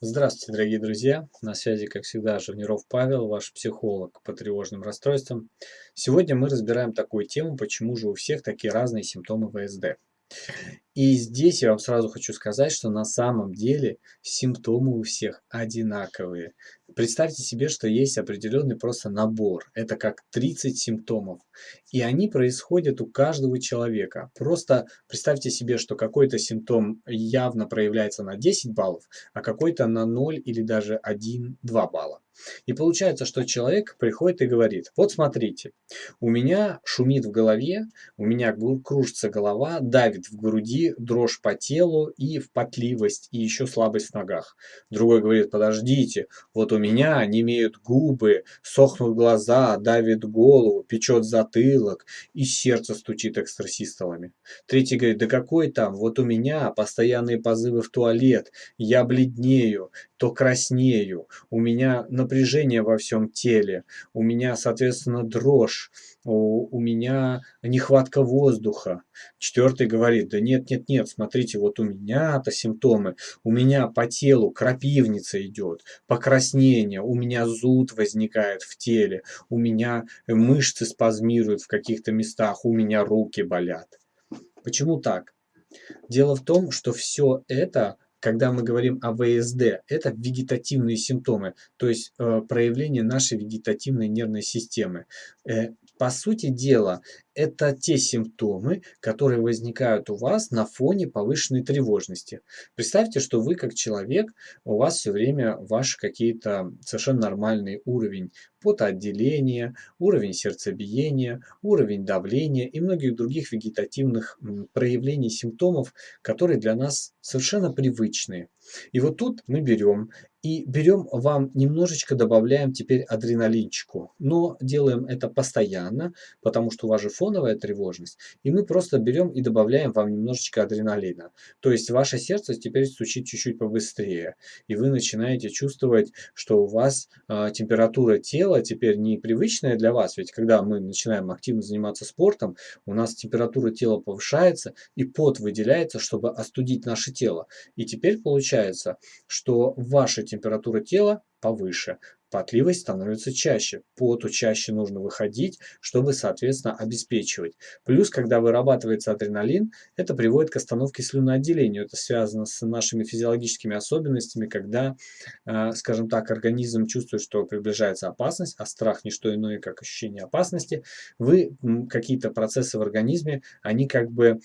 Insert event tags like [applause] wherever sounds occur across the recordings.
Здравствуйте, дорогие друзья! На связи, как всегда, Живниров Павел, ваш психолог по тревожным расстройствам. Сегодня мы разбираем такую тему, почему же у всех такие разные симптомы ВСД. И здесь я вам сразу хочу сказать, что на самом деле симптомы у всех одинаковые. Представьте себе, что есть определенный просто набор. Это как 30 симптомов. И они происходят у каждого человека. Просто представьте себе, что какой-то симптом явно проявляется на 10 баллов, а какой-то на 0 или даже 1-2 балла. И получается, что человек приходит и говорит, вот смотрите, у меня шумит в голове, у меня кружится голова, давит в груди, дрожь по телу и в потливость, и еще слабость в ногах. Другой говорит, подождите, вот у меня не имеют губы, сохнут глаза, давит голову, печет затылок, и сердце стучит экстрасистолами. Третий говорит, да какой там, вот у меня постоянные позывы в туалет, я бледнею, то краснею, у меня напряжение во всем теле, у меня, соответственно, дрожь, у, у меня нехватка воздуха. Четвертый говорит, да нет, нет, нет, смотрите, вот у меня-то симптомы, у меня по телу крапивница идет, покраснение, у меня зуд возникает в теле, у меня мышцы спазмируют в каких-то местах, у меня руки болят. Почему так? Дело в том, что все это когда мы говорим о ВСД, это вегетативные симптомы, то есть э, проявление нашей вегетативной нервной системы. Э, по сути дела, это те симптомы, которые возникают у вас на фоне повышенной тревожности. Представьте, что вы как человек, у вас все время ваш какие-то совершенно нормальный уровень потоотделения, уровень сердцебиения, уровень давления и многих других вегетативных проявлений симптомов, которые для нас совершенно привычные. И вот тут мы берем и берем вам немножечко добавляем теперь адреналинчику. Но делаем это постоянно, потому что у вас же фоновая тревожность. И мы просто берем и добавляем вам немножечко адреналина. То есть ваше сердце теперь стучит чуть-чуть побыстрее. И вы начинаете чувствовать, что у вас э, температура тела теперь не привычная для вас. Ведь когда мы начинаем активно заниматься спортом, у нас температура тела повышается и пот выделяется, чтобы остудить наше тело. И теперь получается, что ваша температура тела повыше, потливость становится чаще, поту чаще нужно выходить, чтобы, соответственно, обеспечивать. Плюс, когда вырабатывается адреналин, это приводит к остановке слюноотделения. Это связано с нашими физиологическими особенностями, когда, э, скажем так, организм чувствует, что приближается опасность, а страх не что иное, как ощущение опасности, вы какие-то процессы в организме, они как бы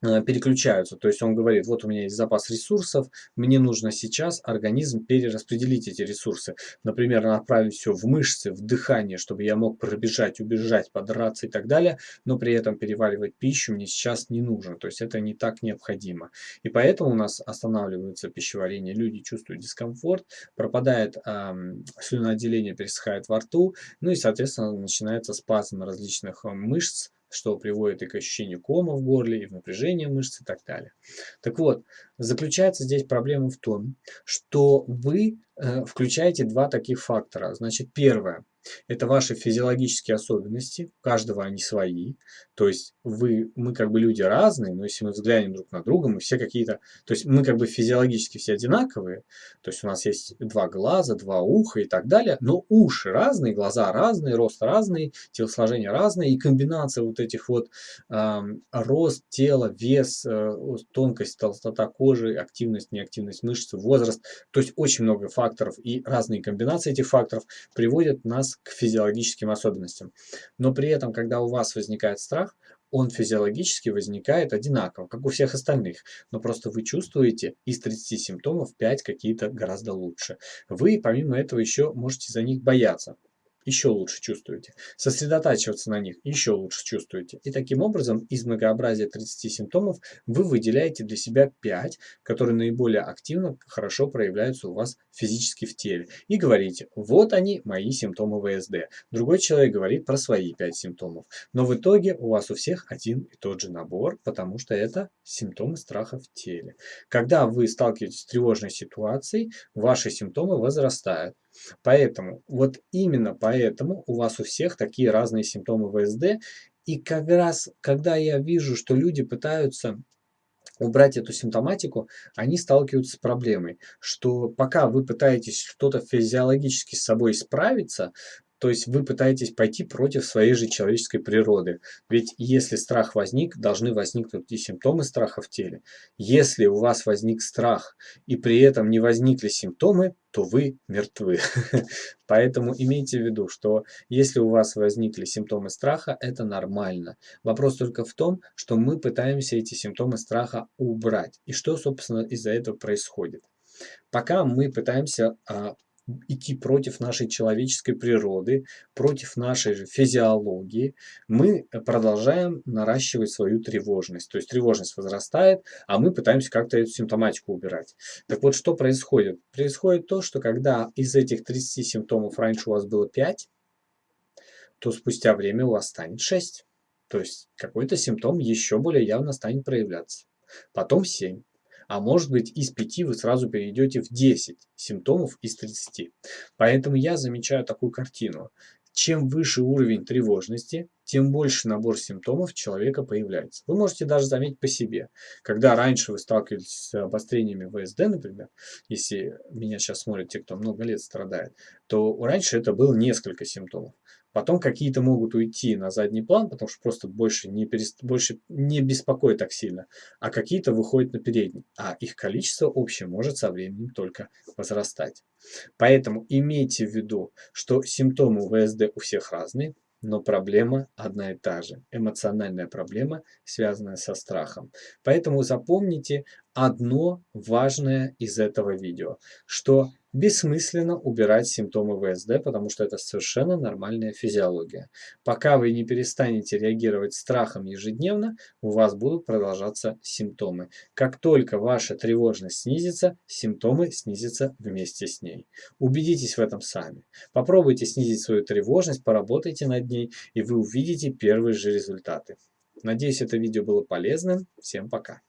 переключаются. То есть он говорит, вот у меня есть запас ресурсов, мне нужно сейчас организм перераспределить эти ресурсы. Например, направить все в мышцы, в дыхание, чтобы я мог пробежать, убежать, подраться и так далее, но при этом переваривать пищу мне сейчас не нужно. То есть это не так необходимо. И поэтому у нас останавливается пищеварение, люди чувствуют дискомфорт, пропадает эм, слюноотделение, пересыхает во рту, ну и, соответственно, начинается спазм различных э, мышц, что приводит и к ощущению кома в горле, и в напряжении мышц и так далее. Так вот, заключается здесь проблема в том, что вы включаете два таких фактора. Значит, первое – это ваши физиологические особенности, у каждого они свои. То есть вы, мы как бы люди разные, но если мы взглянем друг на друга, мы все какие-то... То есть мы как бы физиологически все одинаковые. То есть у нас есть два глаза, два уха и так далее. Но уши разные, глаза разные, рост разный, телосложение разное. И комбинация вот этих вот э, рост тела, вес, э, тонкость, толстота кожи, активность, неактивность мышц, возраст. То есть очень много факторов и разные комбинации этих факторов приводят нас к физиологическим особенностям. Но при этом, когда у вас возникает страх, он физиологически возникает одинаково, как у всех остальных. Но просто вы чувствуете из 30 симптомов 5 какие-то гораздо лучше. Вы помимо этого еще можете за них бояться еще лучше чувствуете. Сосредотачиваться на них еще лучше чувствуете. И таким образом из многообразия 30 симптомов вы выделяете для себя 5, которые наиболее активно, хорошо проявляются у вас физически в теле. И говорите, вот они, мои симптомы ВСД. Другой человек говорит про свои 5 симптомов. Но в итоге у вас у всех один и тот же набор, потому что это симптомы страха в теле. Когда вы сталкиваетесь с тревожной ситуацией, ваши симптомы возрастают. Поэтому, вот именно поэтому у вас у всех такие разные симптомы ВСД. И как раз, когда я вижу, что люди пытаются убрать эту симптоматику, они сталкиваются с проблемой, что пока вы пытаетесь что-то физиологически с собой справиться, то есть вы пытаетесь пойти против своей же человеческой природы. Ведь если страх возник, должны возникнуть и симптомы страха в теле. Если у вас возник страх и при этом не возникли симптомы, то вы мертвы. [laughs] Поэтому имейте в виду, что если у вас возникли симптомы страха, это нормально. Вопрос только в том, что мы пытаемся эти симптомы страха убрать. И что, собственно, из-за этого происходит. Пока мы пытаемся а, идти против нашей человеческой природы, против нашей же физиологии, мы продолжаем наращивать свою тревожность. То есть тревожность возрастает, а мы пытаемся как-то эту симптоматику убирать. Так вот, что происходит? Происходит то, что когда из этих 30 симптомов раньше у вас было 5, то спустя время у вас станет 6. То есть какой-то симптом еще более явно станет проявляться. Потом 7 а может быть из 5 вы сразу перейдете в 10 симптомов из 30. Поэтому я замечаю такую картину. Чем выше уровень тревожности, тем больше набор симптомов человека появляется. Вы можете даже заметить по себе. Когда раньше вы сталкивались с обострениями ВСД, например, если меня сейчас смотрят те, кто много лет страдает, то раньше это было несколько симптомов. Потом какие-то могут уйти на задний план, потому что просто больше не, перест... больше не беспокоит так сильно, а какие-то выходят на передний. А их количество общее может со временем только возрастать. Поэтому имейте в виду, что симптомы ВСД у всех разные, но проблема одна и та же. Эмоциональная проблема, связанная со страхом. Поэтому запомните одно важное из этого видео, что бессмысленно убирать симптомы ВСД, потому что это совершенно нормальная физиология. Пока вы не перестанете реагировать страхом ежедневно, у вас будут продолжаться симптомы. Как только ваша тревожность снизится, симптомы снизятся вместе с ней. Убедитесь в этом сами. Попробуйте снизить свою тревожность, поработайте над ней, и вы увидите первые же результаты. Надеюсь, это видео было полезным. Всем пока.